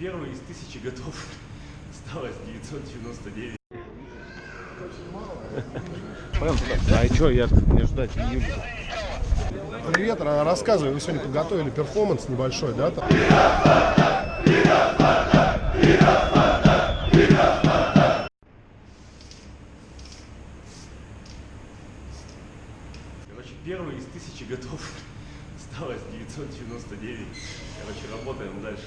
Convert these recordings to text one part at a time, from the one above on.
первый из тысячи готов. Осталось 999. А что, я мне ждать июля? Привет, ра- рассказывай, вы сегодня подготовили перформанс небольшой, да? Короче, первый из тысячи готов. Осталось 999. Короче, работаем дальше.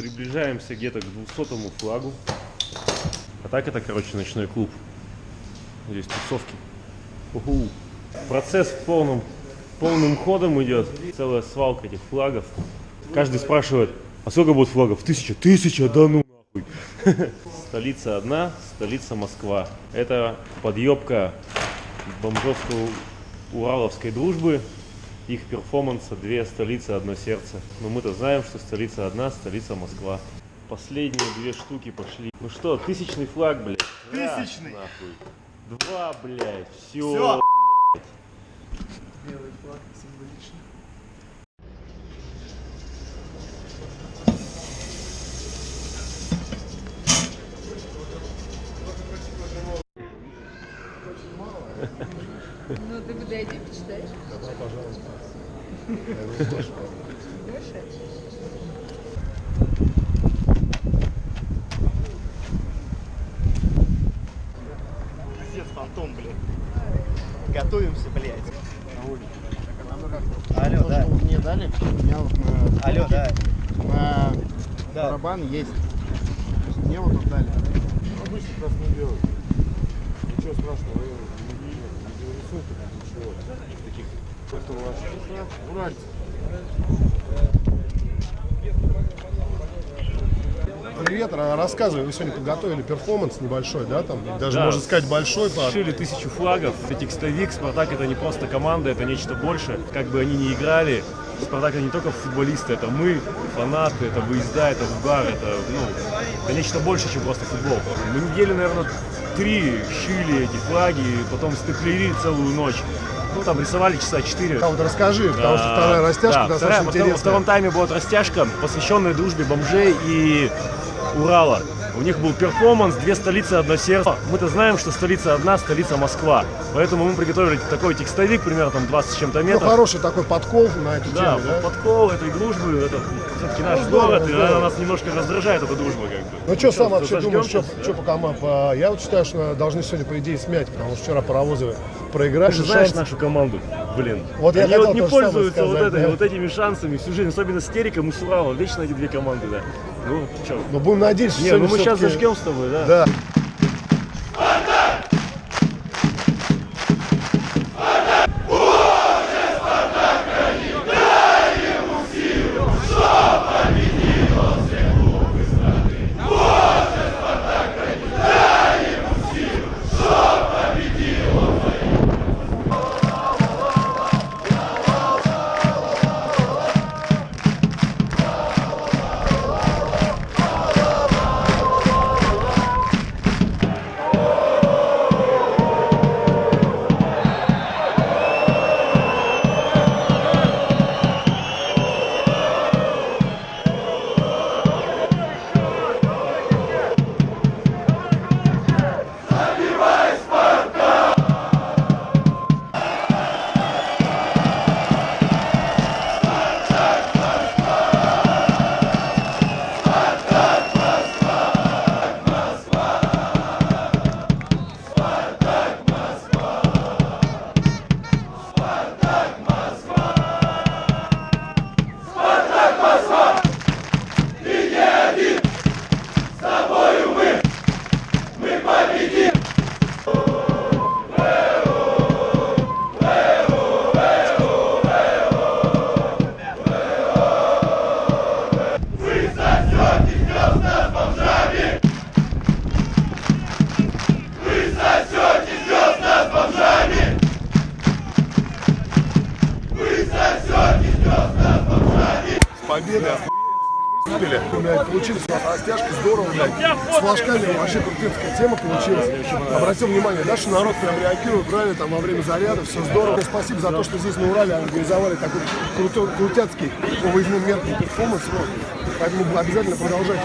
Приближаемся где-то к 200 флагу. А так это, короче, ночной клуб. Здесь тусовки. Уху. Процесс в полном, полным ходом идет. Целая свалка этих флагов. Каждый спрашивает, а сколько будет флагов? Тысяча. Тысяча? Да ну нахуй. Столица одна, столица Москва. Это подъебка бомжовско-ураловской дружбы. Их перформанса две столицы, одно сердце. Но мы-то знаем, что столица одна, столица Москва. Последние две штуки пошли. Ну что, тысячный флаг, блядь. Раз, Тысячный. нахуй. Два, блядь. Все, Всё. блядь. Белый флаг символично. Ну, ты подойди, почитаешь. Больше? Пиздец, фантом, блядь. Готовимся, блядь. Алло, да. мне дали, у меня вот на, Алло, да. на Да. барабан есть. Мне вот тут дали. Обычно красно-белый. Ничего страшного, рисуйте ничего. Таких, это у вас уральцы. Привет, ра- рассказывай, вы сегодня подготовили перформанс небольшой, да? Там даже Да. можно сказать большой. по- Шили тысячу флагов. Это текстовик. Спартак это не просто команда, это нечто больше. Как бы они ни играли, Спартак это не только футболисты, это мы, фанаты, это выезда, это угар, это, ну, это нечто больше, чем просто футбол. Мы недели, наверное, три шили эти флаги, потом стеклили целую ночь. Ну, там рисовали часа четыре. А вот расскажи, потому что вторая растяжка Да, вторая- достаточно во втором- Во втором интересная. тайме будет растяжка, посвященная дружбе бомжей и Урала. У них был перформанс «Две столицы, одно сердце». Мы-то знаем, что столица одна, столица Москва. Поэтому мы приготовили такой текстовик, примерно там 20 с чем-то Ну, метров. хороший такой подкол на эту Да, тему, да? подкол этой дружбы, это все-таки наш Ну, город, и здорово. она нас немножко раздражает, эта дружба, как бы. Ну что, сам вообще думаешь, что, зажгёмся? что по командам? Я вот считаю, что должны сегодня, по идее, смять, потому что вчера паровозы проиграли. Ты же знаешь шанс- нашу команду, блин. Вот я Они хотел вот не пользуются вот, сказать, этой, да. вот этими шансами всю жизнь, особенно с Териком и с Уралом. Вечно эти две команды, да. Ну, что? Но будем надеяться, что Не, ну мы сейчас зажгем с тобой, да? Да. Победа. Блядь, получились у нас растяжки, здорово, блядь. С флажками вообще крутая такая тема получилась. Обратил внимание, что народ прям реагирует правильно там во время заряда, все здорово. Спасибо за то, что здесь на Урале организовали такой крутой, крутяцкий по меркам перформанс. Поэтому обязательно продолжайте.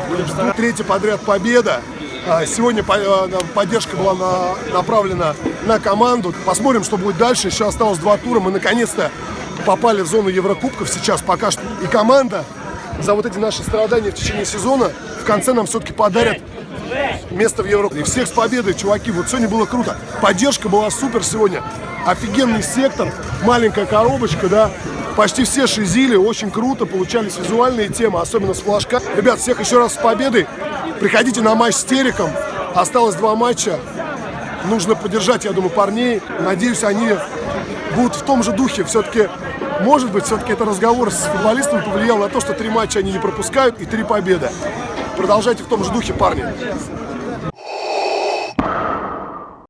Третья подряд победа. А, Сегодня э, поддержка была на- направлена на команду. Посмотрим, что будет дальше. Еще осталось два тура. Мы наконец-то попали в зону Еврокубков сейчас пока что. И команда за вот эти наши страдания в течение сезона в конце нам все-таки подарят место в Европе. И всех с победой, чуваки. Вот сегодня было круто. Поддержка была супер сегодня. Офигенный сектор, маленькая коробочка, да. Почти все шизили, очень круто, получались визуальные темы, особенно с флажка. Ребят, всех еще раз с победой. Приходите на матч с Тереком. Осталось два матча. Нужно поддержать, я думаю, парней. Надеюсь, они будут в том же духе. Все-таки, может быть, все-таки это разговор с футболистами повлиял на то, что три матча они не пропускают и три победы. Продолжайте в том же духе, парни.